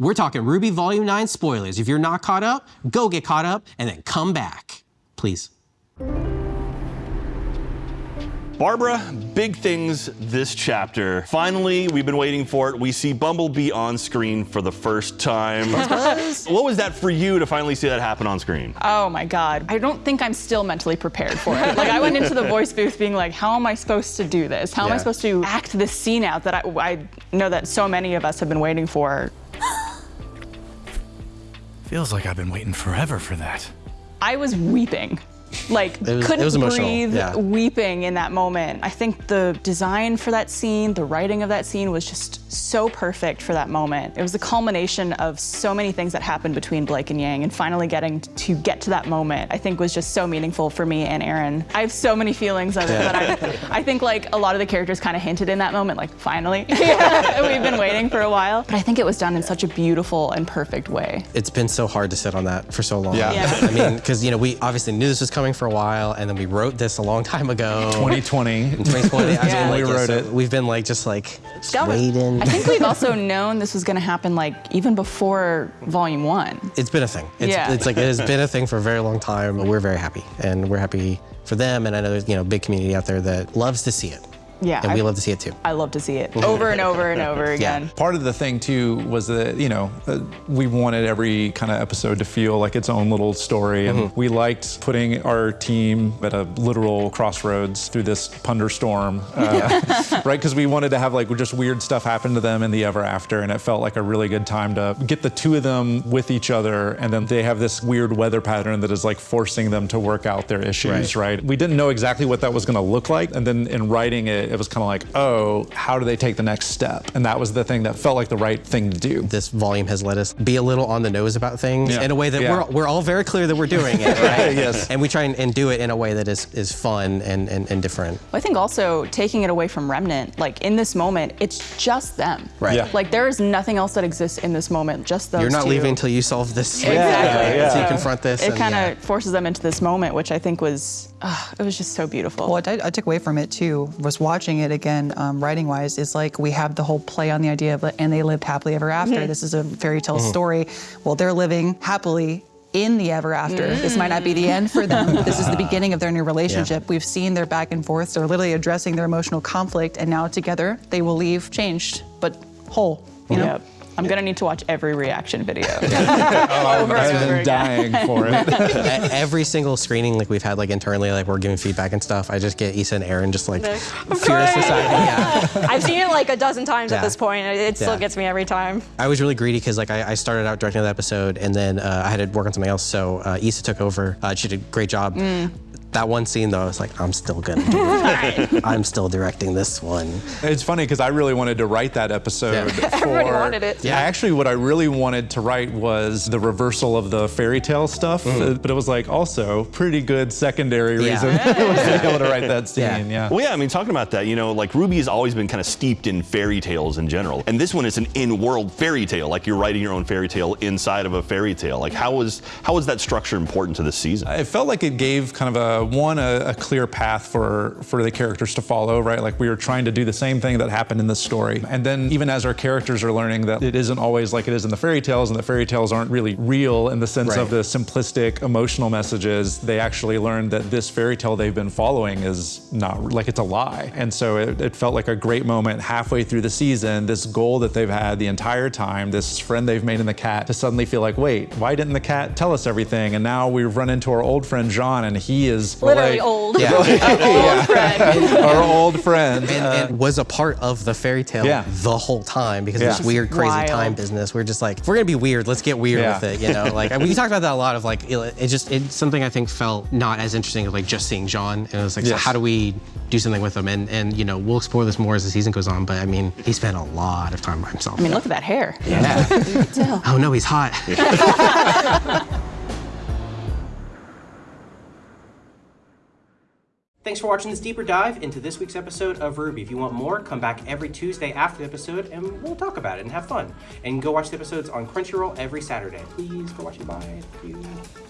We're talking RWBY Volume 9 spoilers. If you're not caught up, go get caught up and then come back. Please. Barbara, big things this chapter. Finally, we've been waiting for it. We see Bumblebee on screen for the first time. what was that for you to finally see that happen on screen? Oh my God. I don't think I'm still mentally prepared for it. Like I went into the voice booth being like, how am I supposed to do this? How am I supposed to act this scene out that I, I know that so many of us have been waiting for? Feels like I've been waiting forever for that. I was weeping. Like was- couldn't was breathe, yeah. weeping in that moment. I think the design for that scene, the writing of that scene was just so perfect for that moment. It was the culmination of so many things that happened between Blake and Yang, and finally getting to get to that moment, I think was just so meaningful for me and Arryn. I have so many feelings of it that I, I think like a lot of the characters kind of hinted in that moment, like finally, we've been waiting for a while. But I think it was done in such a beautiful and perfect way. It's been so hard to sit on that for so long. Yeah. Yeah. I mean, because, you know, we obviously knew this was coming for a while, and then we wrote this a long time ago. 2020. In 2020, I mean, Yeah. like, We wrote so it. We've been like, just like, just waiting. I think we've also known this was going to happen like even before volume one. it's been a thing. It's, Yeah. it's like it has been a thing for a very long time. We're very happy, and we're happy for them. And I know there's you know a big community out there that loves to see it. Yeah, and we I- love to see it too. I love to see it over and over and over again. Yeah. Part of the thing too was that you know uh, we wanted every kind of episode to feel like its own little story, and we liked putting our team at a literal crossroads through this thunderstorm, uh, right? Because we wanted to have like just weird stuff happen to them in the ever after, and it felt like a really good time to get the two of them with each other, and then they have this weird weather pattern that is like forcing them to work out their issues, Right. right? We didn't know exactly what that was going to look like, and then in writing it, it was kind of like, oh, how do they take the next step? And that was the thing that felt like the right thing to do. This volume has let us be a little on the nose about things Yeah. in a way that Yeah. we're, we're all very clear that we're doing it, right? Yes. And we try and, and do it in a way that is, is fun and, and, and different. I think also taking it away from Remnant, like in this moment, it's just them. Right. Yeah. Like there is nothing else that exists in this moment, just those You're not two. leaving until you solve this. Exactly. Yeah, Until you confront this. It kind of yeah. forces them into this moment, which I think was, uh, it was just so beautiful. What I, I took away from it too was watching it again, um, writing wise. is like we have the whole play on the idea of and they lived happily ever after. Mm-hmm. This is a fairy tale mm-hmm. story. Well, they're living happily in the ever after. Mm. This might not be the end for them. this is the beginning of their new relationship. We've seen their back and forth. They're literally addressing their emotional conflict, and now together they will leave changed but whole. You know. Yep. I'm gonna need to watch every reaction video. I've over and been dying for it. At every single screening like we've had like internally like we're giving feedback and stuff i just get Issa and Arryn just like furious beside me yeah I've seen it like a dozen times Yeah. at this point. It it still Yeah. gets me every time. i was really greedy because like I, I started out directing that episode and then uh, i had to work on something else so uh, Issa took over uh, she did a great job that one scene though i was like i'm still gonna do it i'm still directing this one It's funny because I really wanted to write that episode. Yeah. For, Everybody wanted it. Yeah. Actually, what I really wanted to write was the reversal of the fairy tale stuff, uh, but it was like also pretty good secondary Yeah. reason was to be able to write that scene. Yeah. Yeah. Well, yeah, I mean, talking about that, you know, like RWBY has always been kind of steeped in fairy tales in general. And this one is an in-world fairy tale, like you're writing your own fairy tale inside of a fairy tale. Like how was how was that structure important to this season? It felt like it gave kind of a Uh, one a, a clear path for for the characters to follow, right? Like we were trying to do the same thing that happened in this story, and then even as our characters are learning that it isn't always like it is in the fairy tales, and the fairy tales aren't really real in the sense of the simplistic emotional messages. They actually learned that this fairy tale they've been following is not like it's a lie, and so it, it felt like a great moment halfway through the season. This goal that they've had the entire time, this friend they've made in the cat, to suddenly feel like, wait, why didn't the cat tell us everything? And now we've run into our old friend Jaune, and he is Literally like- old. yeah Old friend. our old friend. and, Uh, and was a part of the fairy tale Yeah. the whole time because of this weird, crazy Wild. time business. We're just like, if we're gonna be weird, let's get weird Yeah. with it, you know? Like we talked about that a lot of like, it, it just it's something I think felt not as interesting as like just seeing Jaune. And it was like, so how do we do something with him? And and you know, we'll explore this more as the season goes on. But I mean, he spent a lot of time by himself. I mean, look at that hair. yeah. oh no, he's hot. Thanks for watching this deeper dive into this week's episode of RWBY. If you want more, come back every Tuesday after the episode and we'll talk about it and have fun. And go watch the episodes on Crunchyroll every Saturday. Please go watch it. Bye. Thank you.